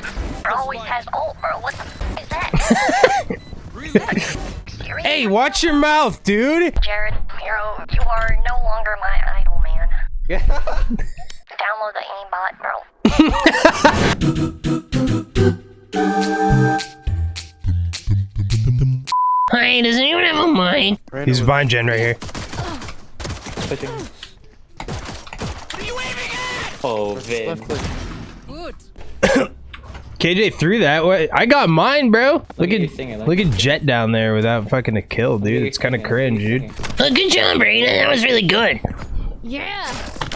That always has ult, bro. What the f- is that? Hey, watch your mouth, dude. Jared, Hero, you are no longer my idol, man. Download the aimbot, bro. Hi, does anyone have a mic? He's Vine Gen right here. Pushing. Oh, Vin. Left click. KJ threw that. What? I got mine, bro. Look, at at singing, look. look at Jett down there without fucking a kill, dude. You're It's kind of cringe, dude. singing. Oh, good job, Brayden. That was really good. Yeah.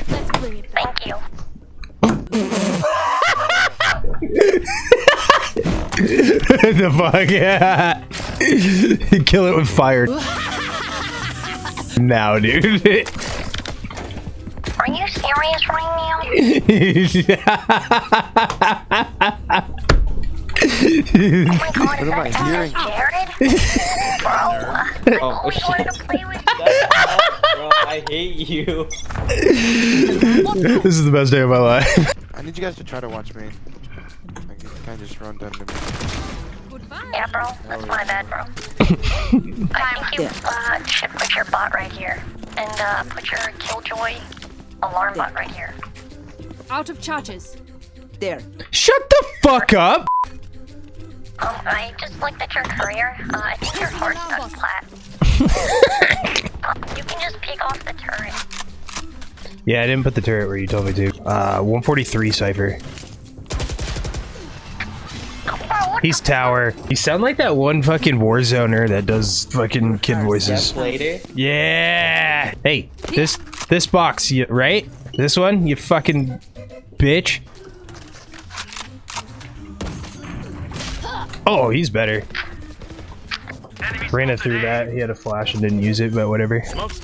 Let's bring it back. Thank you. the fuck? Yeah. Kill it with fire. now, dude. Are you serious right now? Oh god, What am I that hearing? Jared? Bro, Oh, always shit. wanted to play with Bro, I hate you. this is the best day of my life. I need you guys to try to watch me. I you kind of just run down to me. Goodbye. Yeah, bro. That's my bad, bro. I think you uh, should put your bot right here. And uh, put your Killjoy alarm bot right here. Out of charges. There. Shut the fuck up. Um, I just looked at your career. Uh, I think your heart's not flat. um, you can just pick off the turret. Yeah, I didn't put the turret where you told me to. Uh, 143 Cypher. He's tower. You sound like that one fucking Warzoner that does fucking kid voices. Later. Yeah. Hey, this this box, you, right? This one, you fucking bitch. Oh, he's better. Ran it through that. He had a flash and didn't use it, but whatever. Last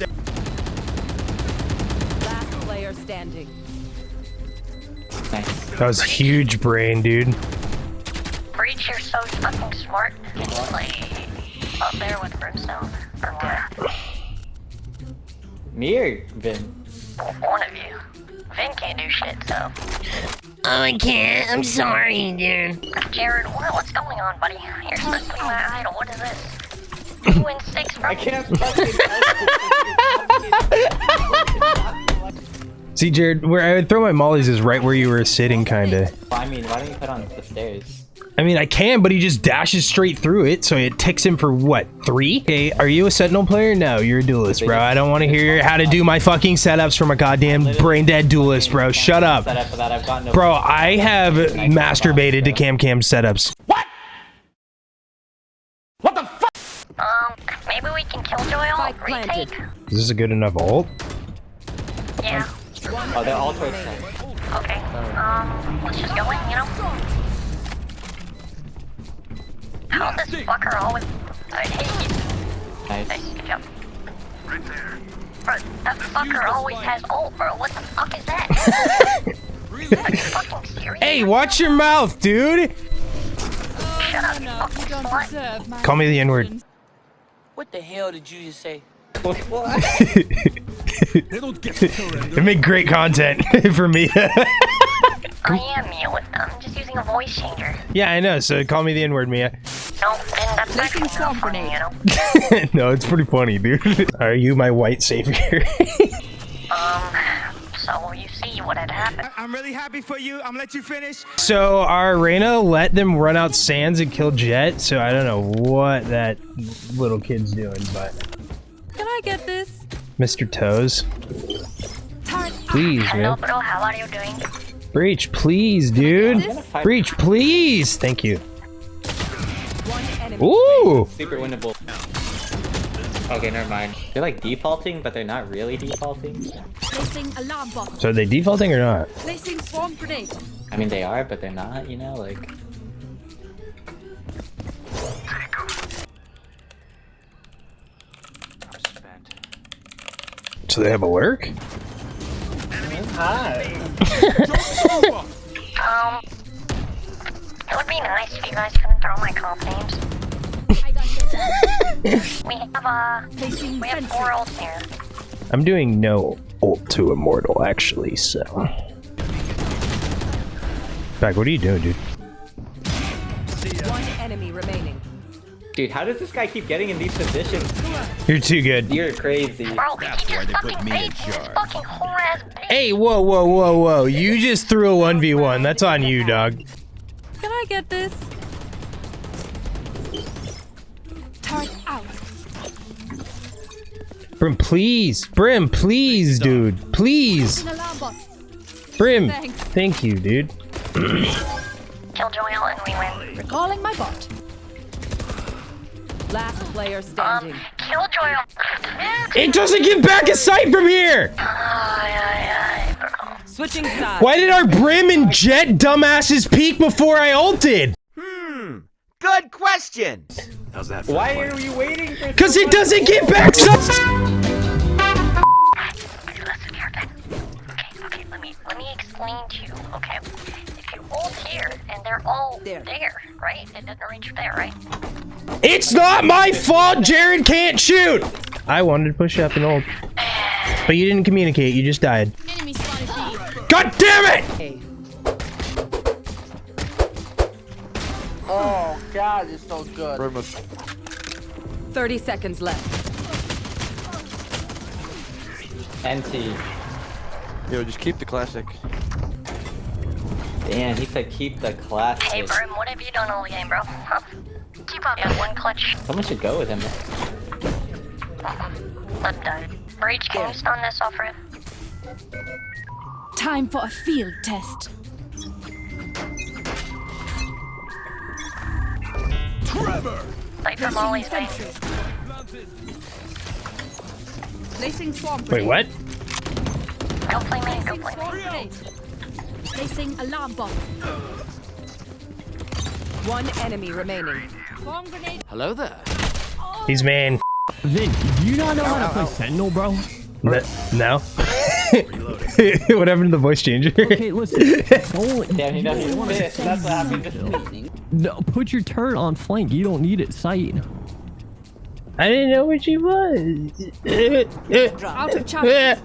player standing. Nice. That was huge brain, dude. Breach, you're so fucking smart. Can you play up there with Brimstone? Or what? Me or Vin? One of you. Vin can't do shit, so. Oh, I can't. I'm sorry, dude. Jared, what, what's going on, buddy? You're supposed to be my idol. What is this? You win six from I can't fucking See, Jared, where I would throw my mollies is right where you were sitting, kinda. I mean, why don't you put on the stairs? I mean, I can, but he just dashes straight through it, so it ticks him for what, three? Okay, are you a Sentinel player? No, you're a duelist, bro. I don't want to hear how to do my fucking setups from a goddamn brain dead duelist, bro. Shut up. Set up for that. I've got no. Bro, I have masturbated to Cam Cam setups. What? What the f Um, maybe we can kill Joy all retake? Is this a good enough ult? Yeah. Oh, they're all towards. Okay. Um, let's just go in, you know? How this fucker always... I hate you. Nice. Nice, good job. Bro, that fucker always has ult, bro. What the fuck is that? Are you fucking? Hey, watch your mouth, dude! Shut up, you No, fucking you don't slut. Call me the N-word. What the hell did you just say? It made great content for me. I am mute. I'm just using a voice changer. yeah, I know, so call me the N-word, Mia. No, then that's Placing actually funny, grenade. you know? no, it's pretty funny, dude. Are you my white savior? Um, so you see what had happened. I'm really happy for you. I'm gonna let you finish. So our Reyna let them run out sands and kill Jett, so I don't know what that little kid's doing, but Can I get this? Mr. Toes, please, Hello, man. bro. How are you doing? Breach, please, dude. Breach, please. Thank you. One. Ooh. Super winnable. Okay, never mind. They're like defaulting, but they're not really defaulting. Placing alarm bot. So are they defaulting or not? Placing swarm grenade. I mean, they are, but they're not. You know, like. So they have a lurk? Um, it would be nice if you guys couldn't throw my comp names. I got this. We have, uh, Placing we have sentry. four ults here. I'm doing no ult to immortal actually, so. Back, what are you doing, dude? One enemy remaining. Dude, how does this guy keep getting in these positions? You're too good. You're crazy. Bro, he just fucking baits this fucking whole ass bait. Hey, whoa, whoa, whoa, whoa. You just threw a 1v1. That's on you, dog. Can I get this? Turret out. Brim, please. Brim, please, dude. Please. An alarm bot. Brim. Thanks. Thank you, dude. Kill Joel and we win. Recalling my bot. Last player Um, kill Joel. It doesn't get back a sight from here. Switching sides. Why did our Brim and Jett dumbasses peek before I ulted? Good question. How's that? Why are you waiting for Because it doesn't get back some. Okay, listen here then. Okay, okay, let me let me explain to you, okay? If you ult here and they're all There. there, right? It doesn't reach there, right? It's not my fault Jared can't shoot. I wanted to push up and ult. But you didn't communicate. You just died. Enemy. God damn it! God, it's so good. Brim was 30 seconds left. NT. Yo, just keep the classic. Damn, he said keep the classic. Hey, Brim, what have you done all game, bro? Huh? Keep up. Yeah, one clutch. Someone should go with him. Let him die. Breach, can you stun this off rip? Time for a field test. Fight for Molly's Placing base. Placing swarm Wait, what? Go play main, go Placing play swarm main. grenade. Placing alarm bot. One enemy remaining. Swarm grenade. Hello there. He's man. Vin, do you not know how to play Sentinel, bro? N- No. what happened to the voice changer? Okay, listen. Don't, Damn, he you knows don't he's wanna pissed. say That's what happened. Something. No, put your turret on flank. You don't need it sight. I didn't know what she was. Out of charge.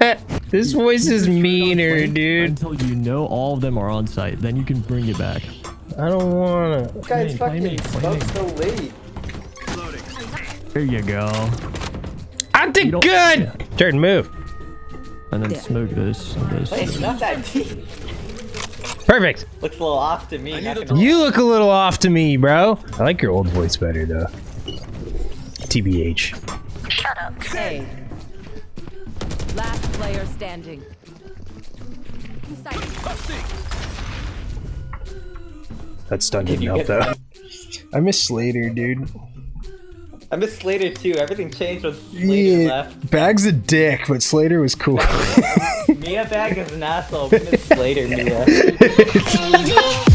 this voice is meaner, dude. Until you know all of them are on site, then you can bring it back. I don't wanna. Guys, Play me, fucking play me. spoke so late. There you go. I did don't- good. Jared, move. And then smoke this. and this. Wait, it's not that deep. Perfect. Looks a little off to me. You look a little off to me, bro. I like your old voice better, though. TBH. Shut up. A. Last player standing. Inside. That stun Did didn't help, though. I miss Slater, dude. I miss Slater too. Everything changed when Slater left. Bag's a dick, but Slater was cool. Mia Bag is an asshole. We miss Slater, Mia.